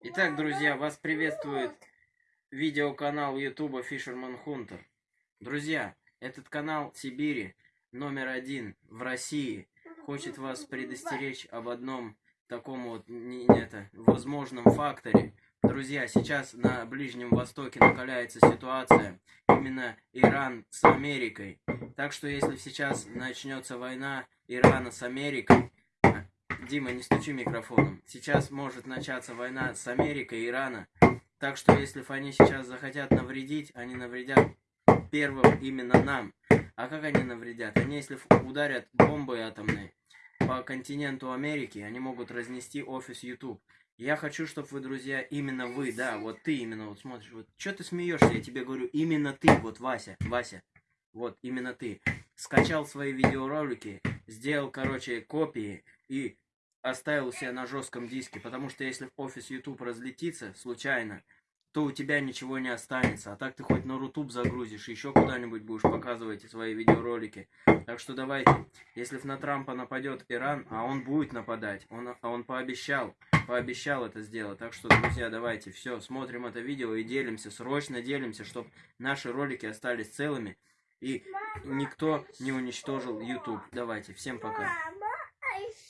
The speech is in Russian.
Итак, друзья, вас приветствует видеоканал YouTube Fisherman Hunter. Друзья, этот канал Сибири номер один в России хочет вас предостеречь об одном таком вот не это, возможном факторе. Друзья, сейчас на Ближнем Востоке накаляется ситуация, именно Иран с Америкой. Так что если сейчас начнется война Ирана с Америкой, Дима, не стучи микрофоном. Сейчас может начаться война с Америкой и Ирана. Так что если они сейчас захотят навредить, они навредят первым именно нам. А как они навредят? Они если ударят бомбой атомной по континенту Америки, они могут разнести офис YouTube. Я хочу, чтобы вы, друзья, именно вы, да, вот ты именно вот смотришь, вот, что ты смеешься, я тебе говорю, именно ты, вот Вася, Вася, вот, именно ты, скачал свои видеоролики, сделал, короче, копии и оставил себя на жестком диске, потому что если офис YouTube разлетится случайно, то у тебя ничего не останется. А так ты хоть на Рутуб загрузишь, еще куда-нибудь будешь показывать свои видеоролики. Так что давайте, если на Трампа нападет Иран, а он будет нападать, он, а он пообещал, пообещал это сделать. Так что, друзья, давайте, все, смотрим это видео и делимся, срочно делимся, чтобы наши ролики остались целыми и никто не уничтожил YouTube. Давайте, всем пока.